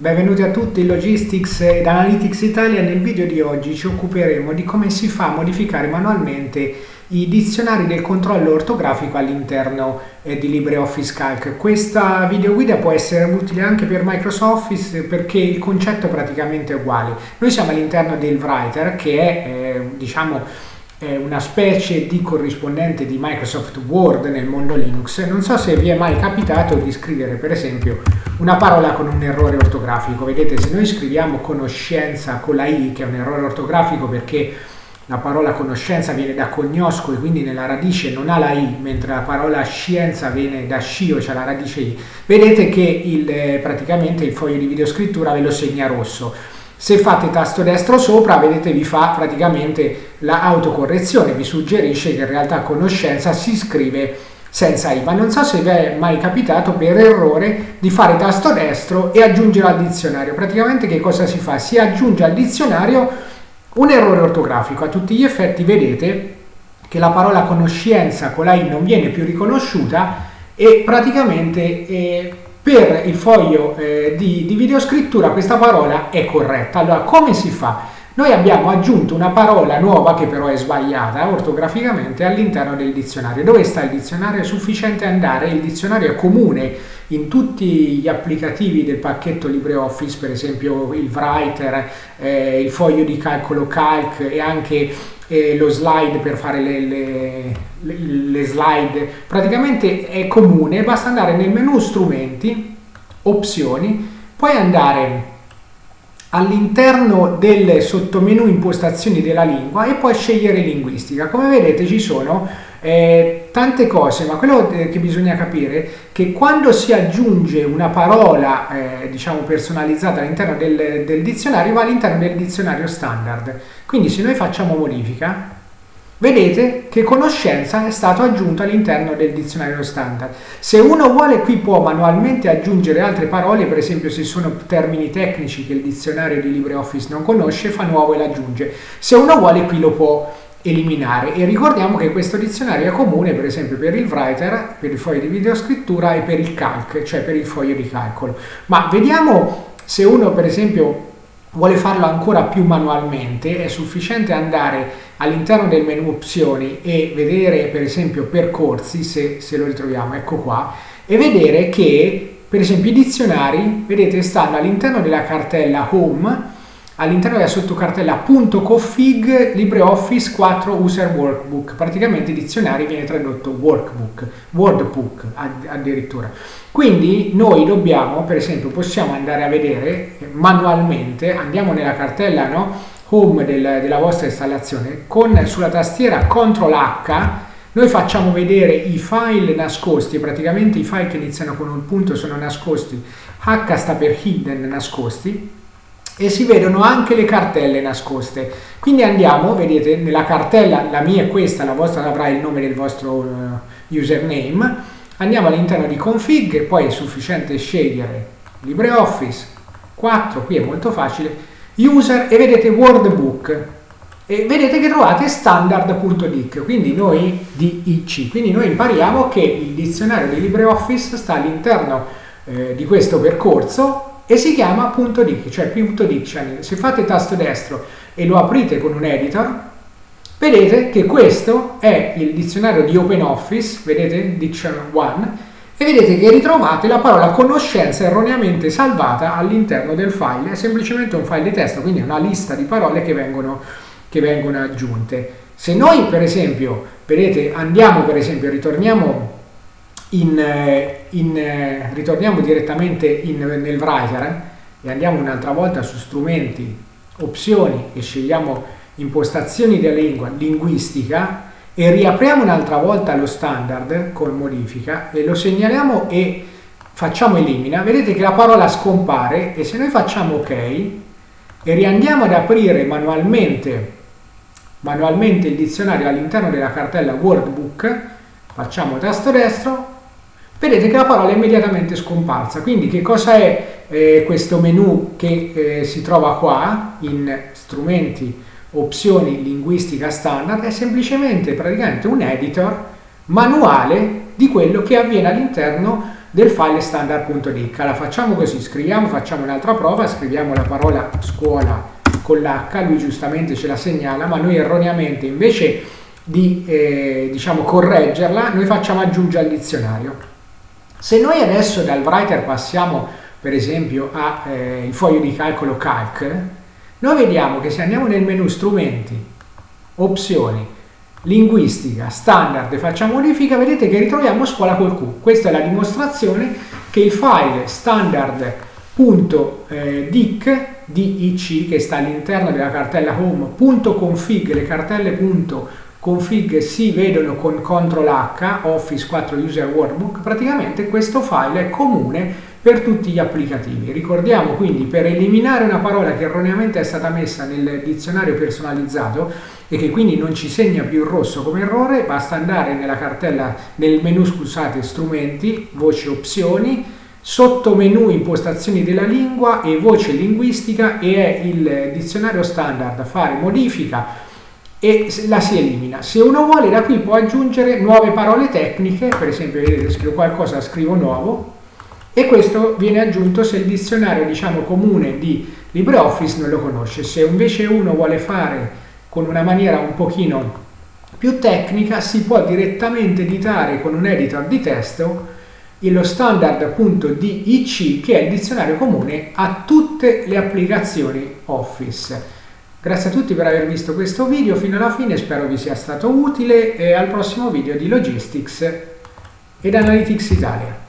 Benvenuti a tutti in Logistics ed Analytics Italia. Nel video di oggi ci occuperemo di come si fa a modificare manualmente i dizionari del controllo ortografico all'interno eh, di LibreOffice Calc. Questa video guida può essere utile anche per Microsoft Office perché il concetto è praticamente uguale. Noi siamo all'interno del Writer che è eh, diciamo una specie di corrispondente di Microsoft Word nel mondo Linux. Non so se vi è mai capitato di scrivere per esempio una parola con un errore ortografico. Vedete, se noi scriviamo conoscenza con la I, che è un errore ortografico perché la parola conoscenza viene da cognosco e quindi nella radice non ha la I, mentre la parola scienza viene da scio, cioè la radice I. Vedete che il, eh, praticamente il foglio di videoscrittura ve lo segna rosso se fate tasto destro sopra, vedete vi fa praticamente l'autocorrezione, vi suggerisce che in realtà conoscenza si scrive senza I, ma non so se vi è mai capitato per errore di fare tasto destro e aggiungere al dizionario. Praticamente che cosa si fa? Si aggiunge al dizionario un errore ortografico. A tutti gli effetti vedete che la parola conoscenza con la I non viene più riconosciuta e praticamente eh, per il foglio eh, di, di videoscrittura questa parola è corretta. Allora, come si fa? Noi abbiamo aggiunto una parola nuova che però è sbagliata ortograficamente all'interno del dizionario. Dove sta il dizionario? È sufficiente andare, il dizionario è comune in tutti gli applicativi del pacchetto LibreOffice, per esempio il Writer, eh, il foglio di calcolo Calc e anche eh, lo slide per fare le, le, le, le slide. Praticamente è comune, basta andare nel menu strumenti, opzioni, poi andare all'interno del sottomenu impostazioni della lingua e poi scegliere linguistica. Come vedete ci sono eh, tante cose, ma quello eh, che bisogna capire è che quando si aggiunge una parola eh, diciamo personalizzata all'interno del, del dizionario va all'interno del dizionario standard. Quindi se noi facciamo modifica Vedete che conoscenza è stato aggiunto all'interno del dizionario standard. Se uno vuole qui può manualmente aggiungere altre parole, per esempio se sono termini tecnici che il dizionario di LibreOffice non conosce, fa nuovo e l'aggiunge. Se uno vuole qui lo può eliminare e ricordiamo che questo dizionario è comune per esempio per il writer, per il foglio di videoscrittura e per il calc, cioè per il foglio di calcolo. Ma vediamo se uno per esempio vuole farlo ancora più manualmente, è sufficiente andare all'interno del menu opzioni e vedere per esempio percorsi, se, se lo ritroviamo, ecco qua, e vedere che per esempio i dizionari, vedete, stanno all'interno della cartella Home, all'interno della sottocartella .config LibreOffice 4 User Workbook, praticamente dizionari viene tradotto workbook, wordbook addirittura. Quindi noi dobbiamo, per esempio, possiamo andare a vedere manualmente, andiamo nella cartella no, home del, della vostra installazione, con sulla tastiera CTRL H noi facciamo vedere i file nascosti, praticamente i file che iniziano con un punto sono nascosti, H sta per hidden nascosti, e si vedono anche le cartelle nascoste. Quindi andiamo, vedete, nella cartella, la mia è questa, la vostra avrà il nome del vostro uh, username, andiamo all'interno di config, poi è sufficiente scegliere LibreOffice 4, qui è molto facile, user e vedete Wordbook, e vedete che trovate standard.dic, quindi noi DIC, quindi noi impariamo che il dizionario di LibreOffice sta all'interno eh, di questo percorso e si chiama punto .dic, cioè punto .dictionary. Se fate tasto destro e lo aprite con un editor, vedete che questo è il dizionario di OpenOffice, vedete, Dictionary 1, e vedete che ritrovate la parola conoscenza erroneamente salvata all'interno del file, è semplicemente un file di testo, quindi una lista di parole che vengono, che vengono aggiunte. Se noi per esempio, vedete, andiamo per esempio, ritorniamo in, eh, in, eh, ritorniamo direttamente in, nel writer e andiamo un'altra volta su strumenti, opzioni e scegliamo impostazioni della lingua, linguistica e riapriamo un'altra volta lo standard con modifica e lo segnaliamo e facciamo elimina, vedete che la parola scompare e se noi facciamo ok e riandiamo ad aprire manualmente, manualmente il dizionario all'interno della cartella workbook, facciamo tasto destro, vedete che la parola è immediatamente scomparsa. Quindi che cosa è eh, questo menu che eh, si trova qua in strumenti, opzioni, linguistica standard? È semplicemente praticamente un editor manuale di quello che avviene all'interno del file standard.dic. La facciamo così, scriviamo, facciamo un'altra prova, scriviamo la parola scuola con l'H, lui giustamente ce la segnala, ma noi erroneamente invece di eh, diciamo, correggerla, noi facciamo aggiungere al dizionario. Se noi adesso dal writer passiamo per esempio al eh, foglio di calcolo calc, noi vediamo che se andiamo nel menu strumenti, opzioni, linguistica, standard e facciamo modifica, vedete che ritroviamo scuola col Q. Questa è la dimostrazione che il file standard.dic DIC che sta all'interno della cartella home.config, le cartelle .config si vedono con CTRL H, Office 4 User Workbook, praticamente questo file è comune per tutti gli applicativi. Ricordiamo quindi per eliminare una parola che erroneamente è stata messa nel dizionario personalizzato e che quindi non ci segna più il rosso come errore, basta andare nella cartella, nel menu scusate, strumenti, voce opzioni, sotto menu impostazioni della lingua e voce linguistica e è il dizionario standard fare modifica e la si elimina. Se uno vuole da qui può aggiungere nuove parole tecniche, per esempio vedete scrivo qualcosa, scrivo nuovo e questo viene aggiunto se il dizionario diciamo comune di LibreOffice non lo conosce. Se invece uno vuole fare con una maniera un pochino più tecnica si può direttamente editare con un editor di testo lo standard.dic che è il dizionario comune a tutte le applicazioni Office. Grazie a tutti per aver visto questo video fino alla fine, spero vi sia stato utile e al prossimo video di Logistics ed Analytics Italia.